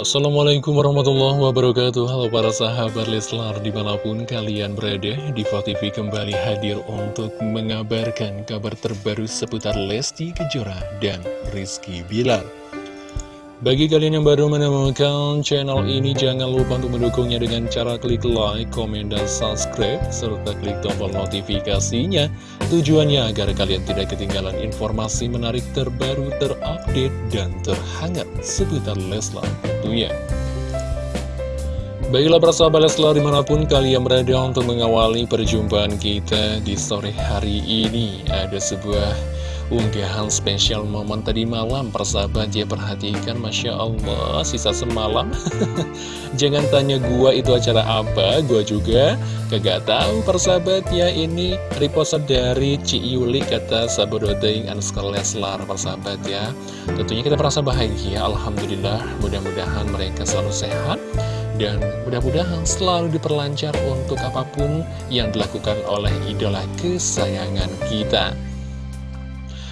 Assalamualaikum warahmatullahi wabarakatuh. Halo para sahabat Leslar di mana pun kalian berada TV kembali hadir untuk mengabarkan kabar terbaru seputar Lesti Kejora dan Rizky Bilar bagi kalian yang baru menemukan channel ini, jangan lupa untuk mendukungnya dengan cara klik like, komen, dan subscribe, serta klik tombol notifikasinya. Tujuannya agar kalian tidak ketinggalan informasi menarik terbaru, terupdate, dan terhangat seputar Leslar tentunya. Baiklah persahabat Leslar di mana pun kalian berada untuk mengawali perjumpaan kita di sore hari ini. Ada sebuah unggahan spesial momen tadi malam persahabat ya perhatikan Masya Allah sisa semalam. Jangan tanya gua itu acara apa gua juga kagak tahu persahabat ya ini repost dari Ci Yuli kata Sabododeng Anskar Leslar persahabat ya. Tentunya kita merasa bahagia Alhamdulillah mudah-mudahan mereka selalu sehat dan mudah-mudahan selalu diperlancar untuk apa pun yang dilakukan oleh idola kesayangan kita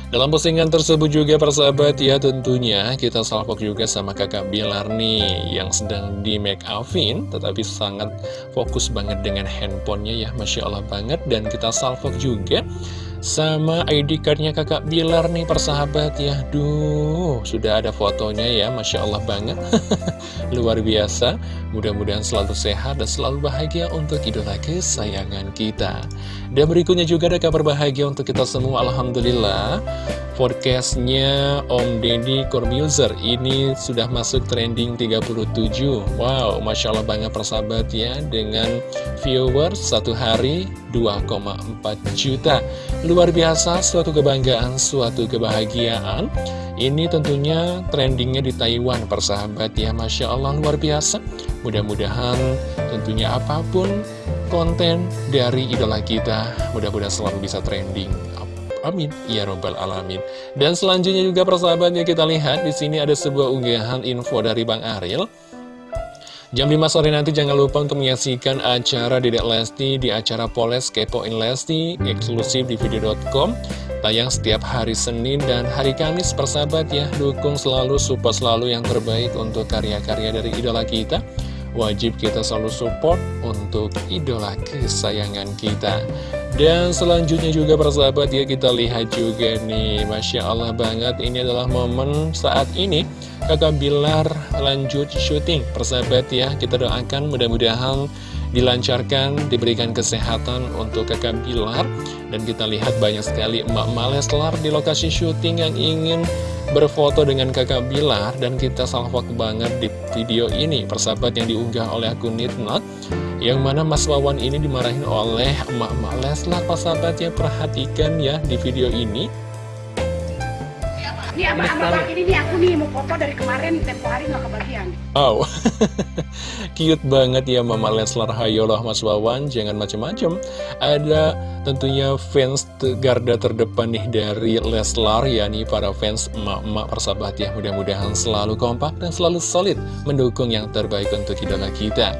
dalam postingan tersebut juga persahabat ya tentunya kita salvok juga sama kakak Bilar nih yang sedang di make upin tetapi sangat fokus banget dengan handphonenya ya Masya Allah banget. Dan kita salvok juga sama ID cardnya kakak Bilar nih persahabat ya. Duh sudah ada fotonya ya Masya Allah banget. Luar biasa. Mudah-mudahan selalu sehat dan selalu bahagia untuk idola kesayangan kita. Dan berikutnya juga ada kabar bahagia untuk kita semua Alhamdulillah. Forecastnya Om Deddy Corbuzier ini sudah masuk trending 37 Wow, Masya Allah banget persahabat ya Dengan viewers satu hari 2,4 juta Luar biasa, suatu kebanggaan, suatu kebahagiaan Ini tentunya trendingnya di Taiwan persahabat ya Masya Allah luar biasa Mudah-mudahan tentunya apa pun konten dari idola kita Mudah-mudahan selalu bisa trending Amin ya robbal alamin. Dan selanjutnya juga persahabatnya kita lihat di sini ada sebuah unggahan info dari Bang Ariel. Jam 5 sore nanti jangan lupa untuk menyaksikan acara Dedek Lesti di acara Poles Kepoin Lesti eksklusif di video.com tayang setiap hari Senin dan hari Kamis persahabat ya. Dukung selalu support selalu yang terbaik untuk karya-karya dari idola kita. Wajib kita selalu support untuk idola kesayangan kita dan selanjutnya juga persahabat ya kita lihat juga nih. Masya Allah banget ini adalah momen saat ini kakak Bilar lanjut syuting. Persahabat ya kita doakan mudah-mudahan dilancarkan, diberikan kesehatan untuk kakak Bilar. Dan kita lihat banyak sekali emak-emak Leslar di lokasi syuting yang ingin berfoto dengan kakak Bilar. Dan kita salvok banget di video ini. Persahabat yang diunggah oleh akun Nitnot yang mana Mas Wawan ini dimarahin oleh emak-emak Leslar Sahabat yang perhatikan ya di video ini ini abang-abang ini nih aku nih mau foto dari kemarin tempo hari nggak kebagian. Oh, cute banget ya Mama Leslar. Hayolah Mas Wawan, jangan macem-macem. Ada tentunya fans garda terdepan nih dari Leslar, yakni para fans emak-emak persahabat ya. Mudah-mudahan selalu kompak dan selalu solid mendukung yang terbaik untuk idola kita.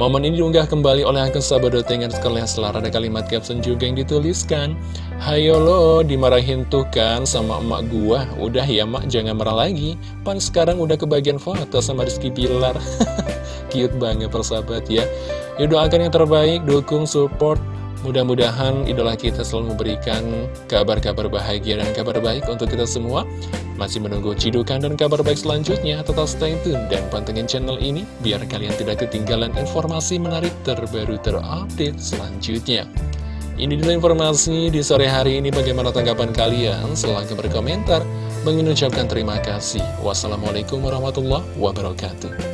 Momen ini diunggah kembali oleh akun sahabat dengan sekalian selar ada kalimat caption juga yang dituliskan. Hayo lo dimarahin tuh kan sama emak gua. Udah ya mak jangan marah lagi. Pan sekarang udah kebagian foto sama Rizky Bilar Cute banget persahabat ya. Yuk doakan yang terbaik, dukung, support Mudah-mudahan idola kita selalu memberikan kabar-kabar bahagia dan kabar baik untuk kita semua. Masih menunggu cidukan dan kabar baik selanjutnya, tetap stay tune dan pantengin channel ini biar kalian tidak ketinggalan informasi menarik terbaru terupdate selanjutnya. Ini dulu informasi di sore hari ini bagaimana tanggapan kalian? Silahkan berkomentar. Mengucapkan terima kasih. Wassalamualaikum warahmatullahi wabarakatuh.